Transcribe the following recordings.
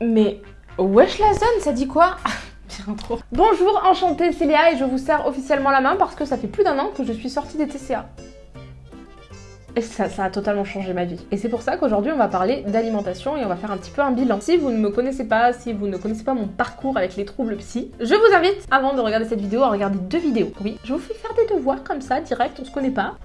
Mais wesh la zone, ça dit quoi? Bien trop. Bonjour, enchantée, c'est Léa et je vous serre officiellement la main parce que ça fait plus d'un an que je suis sortie des TCA. Et ça, ça a totalement changé ma vie. Et c'est pour ça qu'aujourd'hui on va parler d'alimentation et on va faire un petit peu un bilan. Si vous ne me connaissez pas, si vous ne connaissez pas mon parcours avec les troubles psy, je vous invite, avant de regarder cette vidéo, à regarder deux vidéos. Oui, je vous fais faire des devoirs comme ça, direct, on se connaît pas.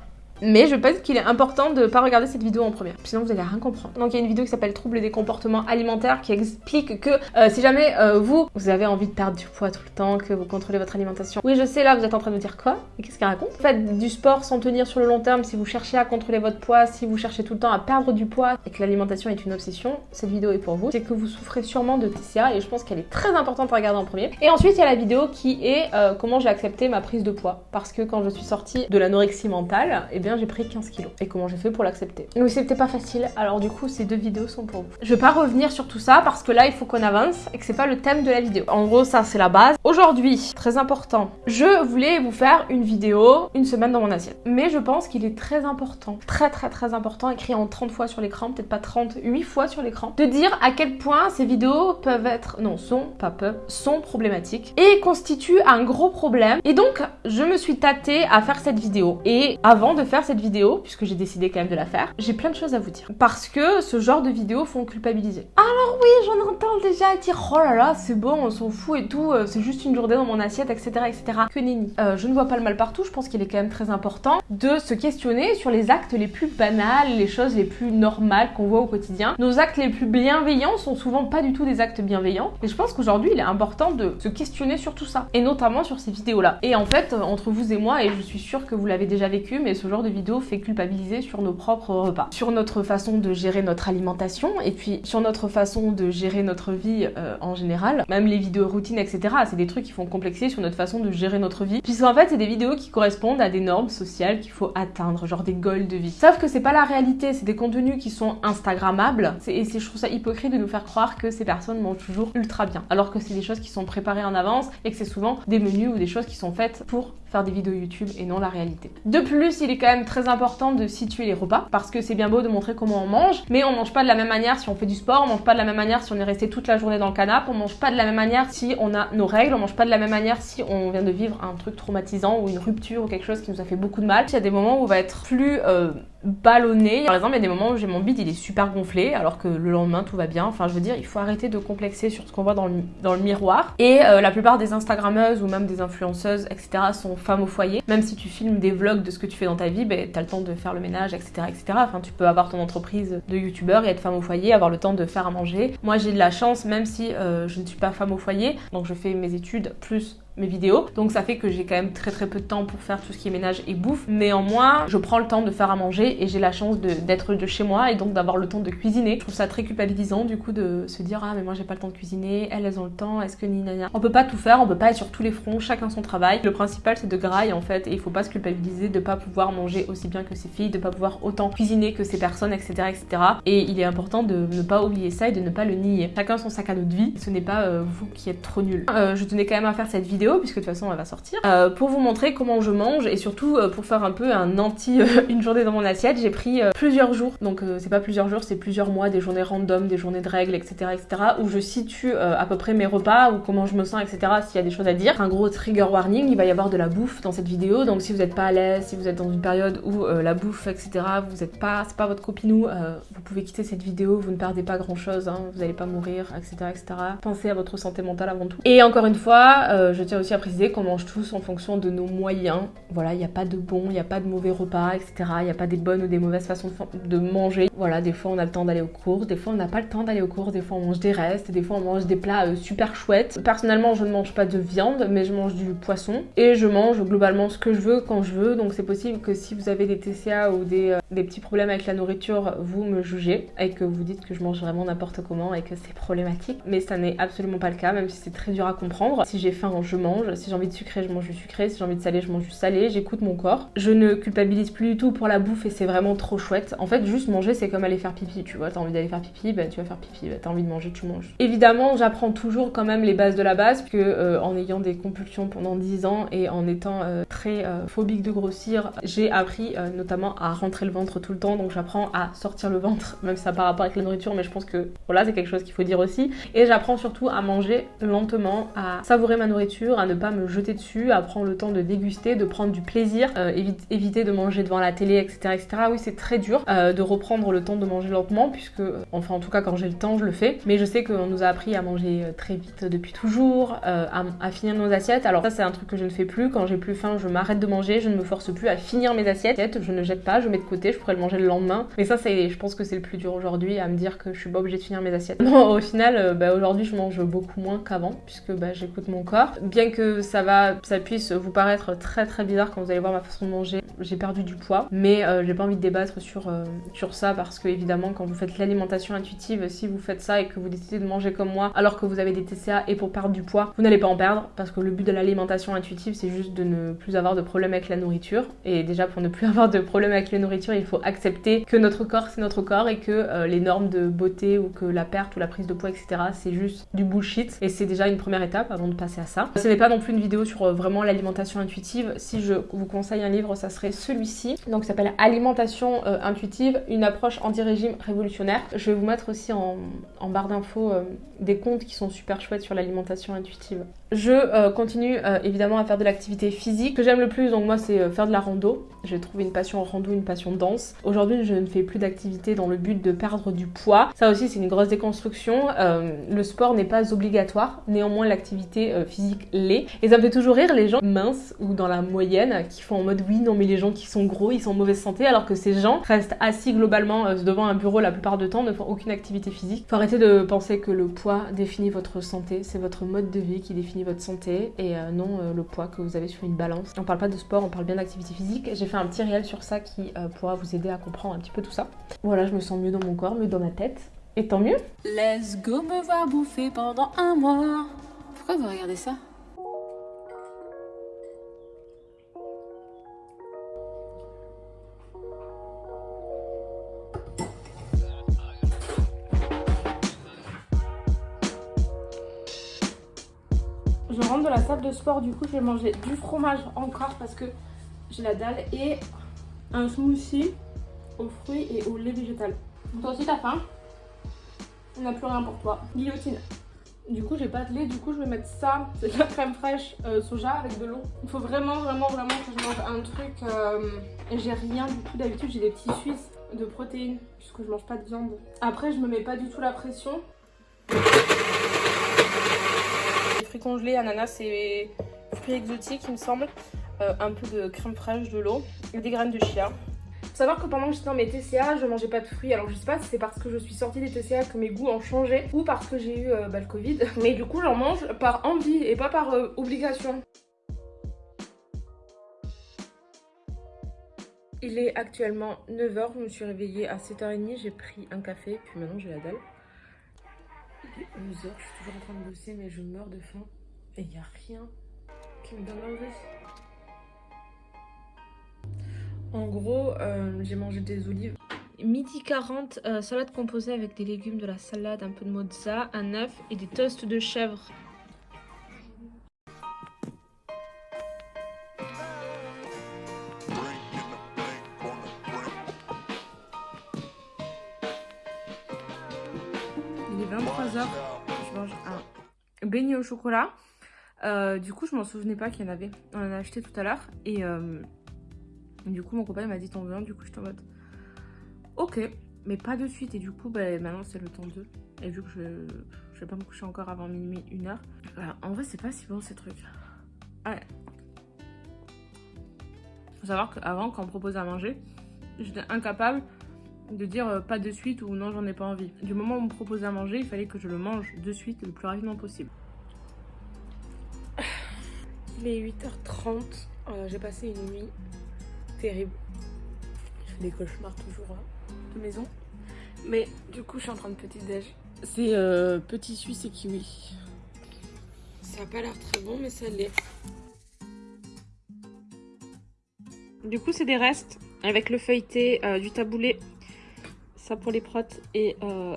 Mais je pense qu'il est important de pas regarder cette vidéo en première, sinon vous allez rien comprendre. Donc il y a une vidéo qui s'appelle Troubles des comportements alimentaires qui explique que euh, si jamais euh, vous, vous avez envie de perdre du poids tout le temps, que vous contrôlez votre alimentation. Oui, je sais, là vous êtes en train de me dire quoi? Et qu'est-ce qu'elle raconte? Faites du sport sans tenir sur le long terme si vous cherchez à contrôler votre poids, si vous cherchez tout le temps à perdre du poids et que l'alimentation est une obsession, cette vidéo est pour vous. C'est que vous souffrez sûrement de TCA et je pense qu'elle est très importante à regarder en premier. Et ensuite il y a la vidéo qui est euh, comment j'ai accepté ma prise de poids. Parce que quand je suis sortie de l'anorexie mentale, eh bien j'ai pris 15 kilos et comment j'ai fait pour l'accepter. Oui, c'était pas facile, alors du coup, ces deux vidéos sont pour vous. Je vais pas revenir sur tout ça parce que là, il faut qu'on avance et que c'est pas le thème de la vidéo. En gros, ça, c'est la base. Aujourd'hui, très important, je voulais vous faire une vidéo une semaine dans mon assiette. Mais je pense qu'il est très important, très très très important, écrit en 30 fois sur l'écran, peut-être pas 30, 8 fois sur l'écran, de dire à quel point ces vidéos peuvent être, non, sont, pas peuvent, sont problématiques et constituent un gros problème. Et donc, je me suis tâtée à faire cette vidéo. Et avant de faire cette vidéo, puisque j'ai décidé quand même de la faire, j'ai plein de choses à vous dire. Parce que ce genre de vidéos font culpabiliser. Alors oui, j'en entends déjà dire oh là là, c'est bon, on s'en fout et tout, euh, c'est juste une journée dans mon assiette, etc. etc. Que nenni. Euh, je ne vois pas le mal partout, je pense qu'il est quand même très important de se questionner sur les actes les plus banals, les choses les plus normales qu'on voit au quotidien. Nos actes les plus bienveillants sont souvent pas du tout des actes bienveillants. Et je pense qu'aujourd'hui, il est important de se questionner sur tout ça. Et notamment sur ces vidéos-là. Et en fait, entre vous et moi, et je suis sûre que vous l'avez déjà vécu, mais ce genre de vidéo fait culpabiliser sur nos propres repas, sur notre façon de gérer notre alimentation et puis sur notre façon de gérer notre vie euh, en général. Même les vidéos routines, etc. C'est des trucs qui font complexer sur notre façon de gérer notre vie. Puisqu'en fait, c'est des vidéos qui correspondent à des normes sociales qu'il faut atteindre, genre des goals de vie. Sauf que c'est pas la réalité, c'est des contenus qui sont instagrammables. Et je trouve ça hypocrite de nous faire croire que ces personnes mangent toujours ultra bien. Alors que c'est des choses qui sont préparées en avance et que c'est souvent des menus ou des choses qui sont faites pour faire des vidéos YouTube et non la réalité. De plus, il est quand même très important de situer les repas parce que c'est bien beau de montrer comment on mange, mais on mange pas de la même manière si on fait du sport, on mange pas de la même manière si on est resté toute la journée dans le canapé, on mange pas de la même manière si on a nos règles, on mange pas de la même manière si on vient de vivre un truc traumatisant ou une rupture ou quelque chose qui nous a fait beaucoup de mal. Il y a des moments où on va être plus euh, ballonné. Par exemple, il y a des moments où j'ai mon bide, il est super gonflé, alors que le lendemain tout va bien. Enfin, je veux dire, il faut arrêter de complexer sur ce qu'on voit dans le, miroir. Et euh, la plupart des Instagrammeuses ou même des influenceuses, etc., sont femmes au foyer. Même si tu filmes des vlogs de ce que tu fais dans ta vie, ben, t'as le temps de faire le ménage, etc., etc. Enfin, tu peux avoir ton entreprise de youtubeur et être femme au foyer, avoir le temps de faire à manger. Moi, j'ai de la chance, même si euh, je ne suis pas femme au foyer, donc je fais mes études plus mes vidéos. Donc ça fait que j'ai quand même très très peu de temps pour faire tout ce qui est ménage et bouffe. Néanmoins, je prends le temps de faire à manger et j'ai la chance d'être de, chez moi et donc d'avoir le temps de cuisiner. Je trouve ça très culpabilisant du coup de se dire ah mais moi j'ai pas le temps de cuisiner, elles elles ont le temps, est-ce que ni. On peut pas tout faire, on peut pas être sur tous les fronts, chacun son travail. Le principal c'est de graille en fait et il faut pas se culpabiliser de pas pouvoir manger aussi bien que ses filles, de pas pouvoir autant cuisiner que ces personnes, etc. etc. Et il est important de ne pas oublier ça et de ne pas le nier. Chacun son sac à dos de vie, ce n'est pas euh, vous qui êtes trop nul. Euh, je tenais quand même à faire cette vidéo puisque de toute façon elle va sortir, euh, pour vous montrer comment je mange et surtout euh, pour faire un peu un anti euh, une journée dans mon assiette, j'ai pris plusieurs jours, donc c'est pas plusieurs jours, c'est plusieurs mois, des journées random, des journées de règles, etc. etc. où je situe à peu près mes repas ou comment je me sens, etc. s'il y a des choses à dire. Un gros trigger warning, il va y avoir de la bouffe dans cette vidéo, donc si vous n'êtes pas à l'aise, si vous êtes dans une période où la bouffe, etc. vous êtes pas, c'est pas votre copinou, vous pouvez quitter cette vidéo, vous ne perdez pas grand chose, hein, vous n'allez pas mourir, etc., etc. Pensez à votre santé mentale avant tout. Et encore une fois, je tiens aussi à préciser qu'on mange tous en fonction de nos moyens. Voilà, il n'y a pas de bon, il n'y a pas de mauvais repas, etc. Il n'y a pas des bonnes ou des mauvaises façons de manger. Voilà, des fois on a le temps d'aller aux courses, des fois on n'a pas le temps d'aller aux courses, des fois on mange des restes, des fois on mange des plats euh, super chouettes. Personnellement, je ne mange pas de viande, mais je mange du poisson et je mange globalement ce que je veux quand je veux. Donc c'est possible que si vous avez des TCA ou des, euh, des petits problèmes avec la nourriture, vous me jugez et que vous dites que je mange vraiment n'importe comment et que c'est problématique. Mais ça n'est absolument pas le cas, même si c'est très dur à comprendre. Si j'ai faim, je mange. Si j'ai envie de sucré, je mange du sucré. Si j'ai envie de salé, je mange du salé. J'écoute mon corps. Je ne culpabilise plus du tout pour la bouffe et c'est vraiment trop chouette. En fait, juste manger, c'est comme aller faire pipi. Tu vois, t'as envie d'aller faire pipi, bah tu vas faire pipi. T'as envie de manger, tu manges. Évidemment, j'apprends toujours quand même les bases de la base, que euh, en ayant des compulsions pendant 10 ans et en étant euh, très euh, phobique de grossir, j'ai appris notamment à rentrer le ventre tout le temps. Donc j'apprends à sortir le ventre, même si ça pas rapport avec la nourriture, mais je pense que voilà, c'est quelque chose qu'il faut dire aussi. Et j'apprends surtout à manger lentement, à savourer ma nourriture, à ne pas me jeter dessus, à prendre le temps de déguster, de prendre du plaisir, éviter de manger devant la télé, etc. etc. Oui, c'est très dur de reprendre le temps de manger lentement, puisque, enfin en tout cas quand j'ai le temps, je le fais. Mais je sais qu'on nous a appris à manger très vite depuis toujours, à, finir nos assiettes. Alors ça c'est un truc que je ne fais plus. Quand j'ai plus faim, je m'arrête de manger, je ne me force plus à finir mes assiettes, je ne jette pas, je mets de côté, je pourrais le manger le lendemain. Mais ça je pense que c'est le plus dur aujourd'hui, à me dire que je suis pas obligée de finir mes assiettes. Non, au final, euh, bah, aujourd'hui je mange beaucoup moins qu'avant, puisque bah, j'écoute mon corps. Que ça va, ça puisse vous paraître très très bizarre quand vous allez voir ma façon de manger, j'ai perdu du poids, mais euh, j'ai pas envie de débattre sur, euh, sur ça parce que évidemment quand vous faites l'alimentation intuitive, si vous faites ça et que vous décidez de manger comme moi alors que vous avez des TCA et pour perdre du poids, vous n'allez pas en perdre parce que le but de l'alimentation intuitive c'est juste de ne plus avoir de problème avec la nourriture. Et déjà pour ne plus avoir de problème avec la nourriture il faut accepter que notre corps c'est notre corps et que euh, les normes de beauté ou que la perte ou la prise de poids etc c'est juste du bullshit. Et c'est déjà une première étape avant de passer à ça. Ce pas non plus une vidéo sur euh, vraiment l'alimentation intuitive. Si je vous conseille un livre ça serait celui-ci donc s'appelle Alimentation euh, intuitive une approche anti-régime révolutionnaire. Je vais vous mettre aussi en, barre d'infos des comptes qui sont super chouettes sur l'alimentation intuitive. Je continue évidemment à faire de l'activité physique. Ce que j'aime le plus donc moi c'est faire de la rando. J'ai trouvé une passion en rando, une passion danse. Aujourd'hui je ne fais plus d'activité dans le but de perdre du poids. Ça aussi, c'est une grosse déconstruction. Euh, le sport n'est pas obligatoire, néanmoins, l'activité euh, physique l'est. Et ça me fait toujours rire les gens minces ou dans la moyenne qui font en mode oui, non, mais les gens qui sont gros, ils sont en mauvaise santé, alors que ces gens restent assis globalement euh, devant un bureau la plupart du temps, ne font aucune activité physique. Faut arrêter de penser que le poids définit votre santé, c'est votre mode de vie qui définit votre santé et non le poids que vous avez sur une balance. On parle pas de sport, on parle bien d'activité physique. J'ai fait un petit réel sur ça qui pourra vous aider à comprendre un petit peu tout ça. Voilà, je me sens mieux dans mon corps, mieux dans ma tête. Et tant mieux. Let's go me voir bouffer pendant un mois. Pourquoi vous regardez ça? Sport, du coup je vais manger du fromage encore parce que j'ai la dalle et un smoothie aux fruits et au lait végétal. Toi aussi t'as faim? On n'a plus rien pour toi. Guillotine. Du coup j'ai pas de lait, du coup je vais mettre ça, c'est de la crème fraîche euh, soja avec de l'eau. Il faut vraiment vraiment vraiment que je mange un truc euh, j'ai rien du tout. D'habitude j'ai des petits suisses de protéines puisque je mange pas de viande. Après je me mets pas du tout la pression. Fruits congelés, ananas et fruits exotiques il me semble. Euh, un peu de crème fraîche, de l'eau et des graines de chia. Faut savoir que pendant que j'étais dans mes TCA, je mangeais pas de fruits. Alors je sais pas si c'est parce que je suis sortie des TCA que mes goûts ont changé ou parce que j'ai eu euh, bah, le Covid. Mais du coup, j'en mange par envie et pas par euh, obligation. Il est actuellement 9h, je me suis réveillée à 7h30, j'ai pris un café, puis maintenant j'ai la dalle. Il est 11h, je suis toujours en train de bosser mais je meurs de faim. Et il n'y a rien qui me donne envie. En gros, euh, j'ai mangé des olives. Midi 40, euh, salade composée avec des légumes, de la salade, un peu de mozza, un œuf et des toasts de chèvre. Il est 23h, je mange un beignet au chocolat. Euh, du coup, je m'en souvenais pas qu'il y en avait. On en a acheté tout à l'heure et... Du coup, mon copain m'a dit t'en veux un, du coup, je t'en mode ok, mais pas de suite. Et du coup, bah, maintenant, c'est le temps 2. Et vu que je, je vais pas me coucher encore avant minuit, une heure. En vrai, c'est pas si bon ces trucs. Ouais. Faut savoir qu'avant, quand on me proposait à manger, j'étais incapable de dire euh, pas de suite ou non, j'en ai pas envie. Du moment où on me proposait à manger, il fallait que je le mange de suite le plus rapidement possible. Il est 8h30. Euh, j'ai passé une nuit terrible. Je fais des cauchemars toujours hein, de maison. Mais du coup, je suis en train de petit déj. C'est euh, petit suisse et kiwi. Ça a pas l'air très bon, mais ça l'est. Du coup, c'est des restes avec le feuilleté, euh, du taboulé, ça pour les protes et euh,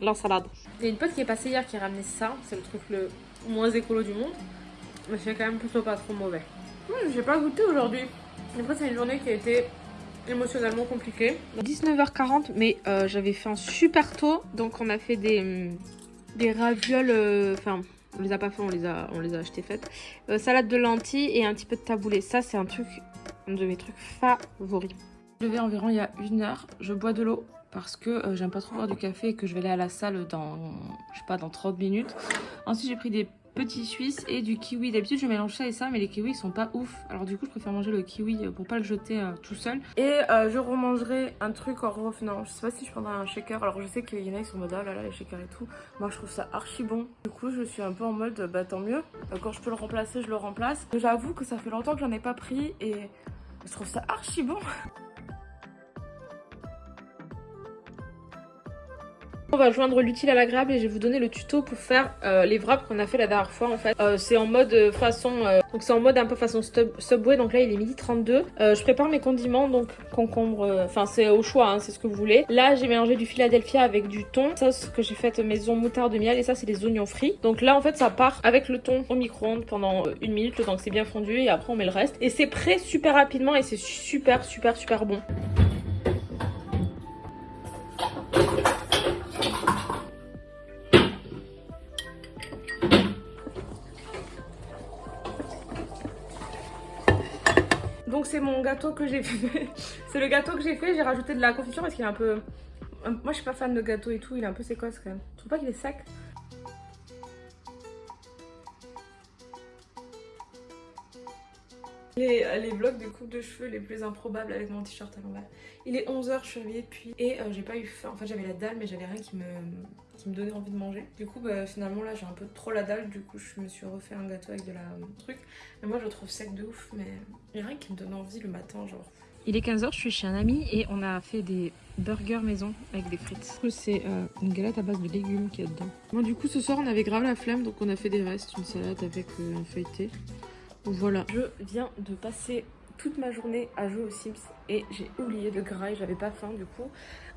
l'ensalade. Il y a une pote qui est passée hier qui a ramené ça. C'est le truc le moins écolo du monde. Mais c'est quand même plutôt pas trop mauvais. J'ai pas goûté aujourd'hui. Après, c'est une journée qui a été émotionnellement compliquée. 19h40, mais euh, j'avais fait un super tôt. Donc, on a fait des, hum, des ravioles. euh, Enfin, on les a pas fait, on les a, on les a achetés faites. Euh, salade de lentilles et un petit peu de taboulé. Ça, c'est un truc, un de mes trucs favoris. Je vais environ il y a une heure. Je bois de l'eau parce que euh, j'aime pas trop boire du café et que je vais aller à la salle dans, je sais pas, dans 30 minutes. Ensuite, j'ai pris des petits suisses et du kiwi. D'habitude, je mélange ça et ça, mais les kiwis sont pas ouf. Alors du coup, je préfère manger le kiwi euh, pour pas le jeter euh, tout seul. Et je remangerai un truc en revenant. Je sais pas si je prendrai un shaker. Alors je sais qu'il y en a, sont en mode, ah là les shakers et tout. Moi, je trouve ça archi bon. Du coup, je suis un peu en mode, bah tant mieux. Quand je peux le remplacer, je le remplace. J'avoue que ça fait longtemps que j'en ai pas pris et je trouve ça archi bon. On va joindre l'utile à l'agréable et je vais vous donner le tuto pour faire euh, les wraps qu'on a fait la dernière fois en fait. Euh, c'est en mode euh, façon donc c'est en mode un peu façon Subway donc là il est midi 32. Euh, je prépare mes condiments donc concombre enfin c'est au choix hein, c'est ce que vous voulez. Là j'ai mélangé du Philadelphia avec du thon, sauce que j'ai faite maison moutarde de miel et ça c'est des oignons frits. Donc là en fait ça part avec le thon au micro-ondes pendant une minute le temps que c'est bien fondu et après on met le reste et c'est prêt super rapidement et c'est super super super bon. Mon gâteau que j'ai fait. c'est le gâteau que j'ai fait. J'ai rajouté de la confiture parce qu'il est un peu. Moi je suis pas fan de gâteau et tout. Il est un peu sécosse quand même. Tu trouves pas qu'il est sec? Les, les vlogs de coupe de cheveux les plus improbables avec mon t-shirt à l'envers. Il est 11h, je suis réveillée depuis et euh, j'ai pas eu faim. En fait, j'avais la dalle, mais j'avais rien qui me, qui me donnait envie de manger. Du coup, bah, finalement, là, j'ai un peu trop la dalle. Du coup, je me suis refait un gâteau avec de la euh, truc. Mais moi, je le trouve sec de ouf, mais il y a rien qui me donne envie le matin, genre. Il est 15h, je suis chez un ami et on a fait des burgers maison avec des frites. C'est euh, une galette à base de légumes qu'il y a dedans. Bon, du coup, ce soir, on avait grave la flemme, donc on a fait des restes, une salade avec euh, un feuilleté. Voilà. Je viens de passer toute ma journée à jouer aux Sims et j'ai oublié de graille, j'avais pas faim du coup.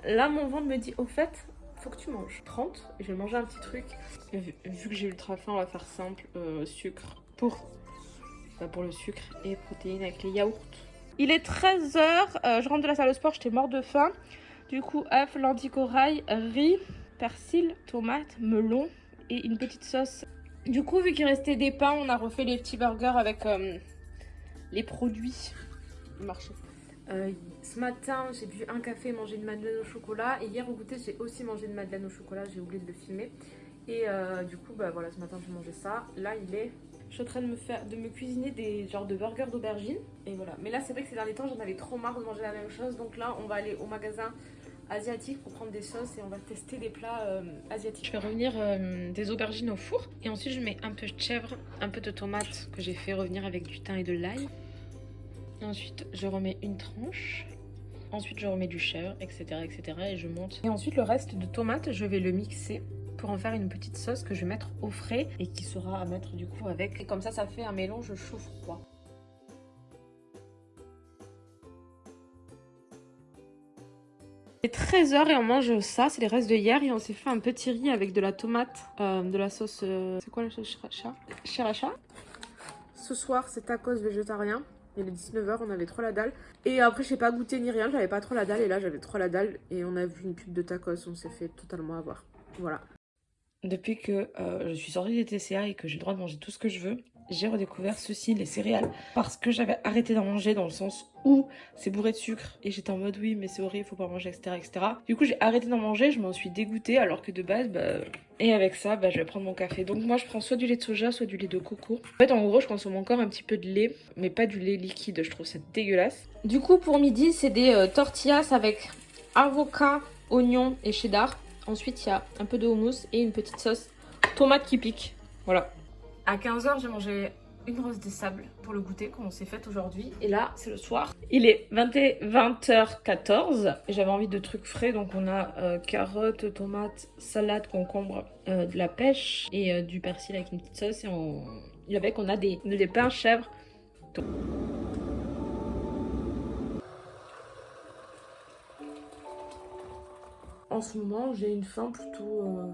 Là, mon ventre me dit, au fait, faut que tu manges 30 et je vais manger un petit truc. Vu, que j'ai ultra faim, on va faire simple, euh, sucre pour, bah, pour le sucre et protéines avec les yaourts. Il est 13h, je rentre de la salle de sport, j'étais mort de faim. Du coup, œuf, lentilles corail, riz, persil, tomate, melon et une petite sauce du coup, vu qu'il restait des pains, on a refait les petits burgers avec euh, les produits du marché. Euh, ce matin, j'ai bu un café et mangé une madeleine au chocolat. Et hier au goûter, j'ai aussi mangé une madeleine au chocolat. J'ai oublié de le filmer. Et euh, du coup, bah voilà, ce matin, j'ai mangé ça. Là, il est. Je suis en train de me faire, de me cuisiner des genres de burgers d'aubergine. Et voilà. Mais là, c'est vrai que ces derniers temps, j'en avais trop marre de manger la même chose. Donc là, on va aller au magasin asiatique pour prendre des sauces et on va tester des plats euh, asiatiques. Je fais revenir des aubergines au four et ensuite je mets un peu de chèvre, un peu de tomate que j'ai fait revenir avec du thym et de l'ail. Ensuite je remets une tranche. Ensuite je remets du chèvre, etc. etc. et je monte. Et ensuite le reste de tomate je vais le mixer pour en faire une petite sauce que je vais mettre au frais et qui sera à mettre du coup avec. Et comme ça ça fait un mélange chaud-froid. Il est 13h et on mange ça, c'est les restes de hier et on s'est fait un petit riz avec de la tomate, euh, de la sauce... euh, c'est quoi la sauce sriracha Sriracha Ce soir c'est tacos végétarien, il est 19h, on avait trop la dalle. Et après j'ai pas goûté ni rien, j'avais pas trop la dalle et là j'avais trop la dalle et on a vu une pub de tacos, on s'est fait totalement avoir. Voilà. Depuis que euh, je suis sortie des TCA et que j'ai le droit de manger tout ce que je veux, j'ai redécouvert ceci, les céréales, parce que j'avais arrêté d'en manger dans le sens où c'est bourré de sucre et j'étais en mode oui mais c'est horrible, faut pas manger, etc. etc. Du coup j'ai arrêté d'en manger, je m'en suis dégoûtée alors que de base, bah... Et avec ça, bah, je vais prendre mon café. Donc moi je prends soit du lait de soja, soit du lait de coco. En fait en gros je consomme encore un petit peu de lait, mais pas du lait liquide, je trouve ça dégueulasse. Du coup pour midi c'est des euh, tortillas avec avocat, oignon et cheddar. Ensuite, il y a un peu de houmous et une petite sauce tomate qui pique. Voilà. À 15h, j'ai mangé une rose des sables pour le goûter qu'on s'est faite aujourd'hui. Et là, c'est le soir. Il est 20h14 et j'avais envie de trucs frais. Donc on a euh, carottes, tomates, salade, concombre, euh, de la pêche et euh, du persil avec une petite sauce. Et, on... avec, on a des, des pains chèvres. En ce moment, j'ai une faim plutôt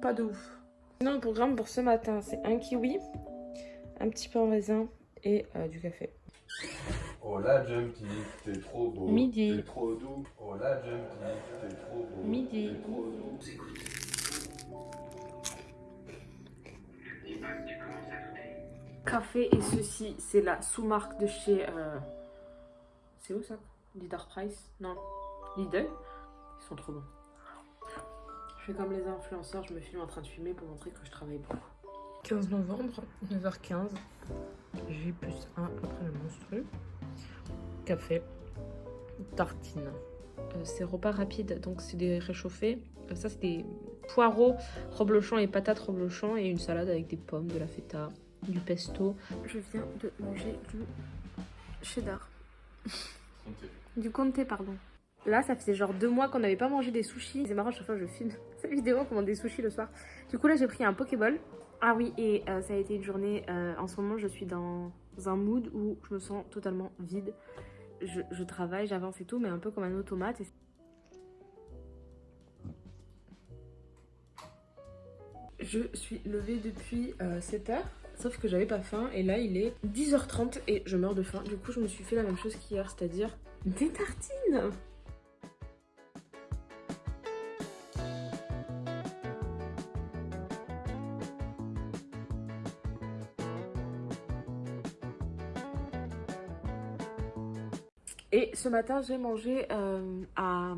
pas de ouf. Sinon, le programme pour ce matin, c'est un kiwi, un petit pain en raisin et euh, du café. Oh la Jumpy, t'es trop beau. Midi. T'es trop doux. Oh Jumpy, t'es trop beau. Midi. T'es trop doux. Café et ceci, c'est la sous-marque de chez... euh, C'est où ça? Leader Price? Non. Lidl? Ils sont trop bons. Je fais comme les influenceurs, je me filme en train de fumer pour montrer que je travaille beaucoup. 15 novembre, 9h15. J plus 1 après le monstrueux. Café. Tartine. Euh, c'est repas rapide, donc c'est des réchauffés. Euh, ça, c'est des poireaux, reblochons et patates reblochons et une salade avec des pommes, de la feta, du pesto. Je viens de manger du cheddar. Du comté, pardon. Là, ça faisait genre deux mois qu'on n'avait pas mangé des sushis. C'est marrant, chaque fois je filme cette vidéo, on commande des sushis le soir. Du coup, là, j'ai pris un Pokéball. Ah oui, et euh, ça a été une journée. euh, en ce moment, je suis dans un mood où je me sens totalement vide. Je, travaille, j'avance et tout, mais un peu comme un automate. Je suis levée depuis 7h, sauf que j'avais pas faim. Et là, il est 10h30 et je meurs de faim. Du coup, je me suis fait la même chose qu'hier, c'est-à-dire des tartines. Et ce matin, j'ai mangé euh, à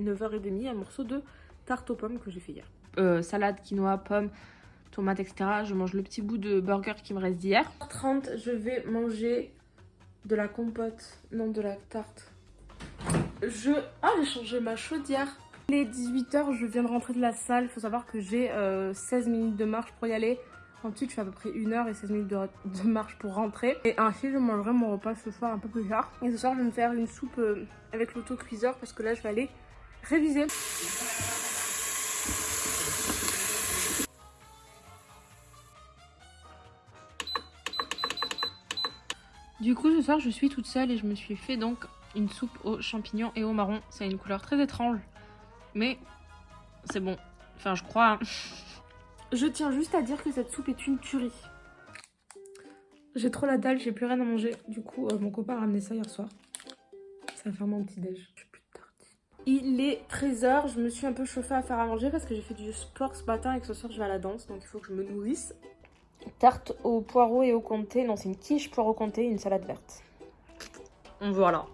9h30 un morceau de tarte aux pommes que j'ai fait hier. Euh, salade, quinoa, pommes, tomates, etc. Je mange le petit bout de burger qui me reste d'hier. 30, je vais manger de la compote, non de la tarte. Je... Ah, j'ai changé ma chaudière. Il est 18h, je viens de rentrer de la salle. Il faut savoir que j'ai euh, 16 minutes de marche pour y aller. Ensuite, je fais à peu près 1 heure et 16 minutes de, marche pour rentrer. Et ainsi, je mangerai mon repas ce soir un peu plus tard. Et ce soir, je vais me faire une soupe euh, avec l'autocuiseur parce que là, je vais aller réviser. Du coup, ce soir, je suis toute seule et je me suis fait donc une soupe aux champignons et aux marrons. C'est une couleur très étrange, mais c'est bon. Enfin, je crois. hein. Je tiens juste à dire que cette soupe est une tuerie. J'ai trop la dalle, j'ai plus rien à manger. Du coup, euh, mon copain a ramené ça hier soir. Ça va faire mon petit déj. J'ai plus de tartines. Il est 13h, je me suis un peu chauffée à faire à manger parce que j'ai fait du sport ce matin et que ce soir je vais à la danse, donc il faut que je me nourrisse. Tarte au poireau et au comté. Non, c'est une quiche poireau comté et une salade verte. Voilà.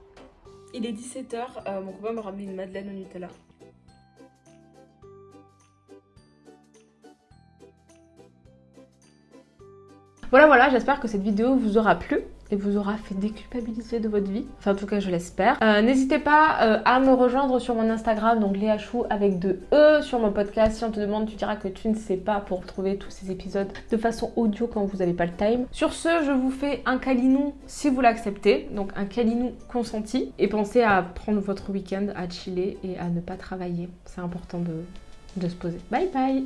Il est 17h, mon copain m'a ramené une madeleine au Nutella. Voilà, voilà, j'espère que cette vidéo vous aura plu et vous aura fait déculpabiliser de votre vie. Enfin, en tout cas, je l'espère. Euh, N'hésitez pas euh, à me rejoindre sur mon Instagram, donc Léa Chou avec deux E, sur mon podcast. Si on te demande, tu diras que tu ne sais pas pour trouver tous ces épisodes de façon audio quand vous n'avez pas le time. Sur ce, je vous fais un calinou si vous l'acceptez, donc un calinou consenti. Et pensez à prendre votre week-end, à chiller et à ne pas travailler. C'est important de, de se poser. Bye bye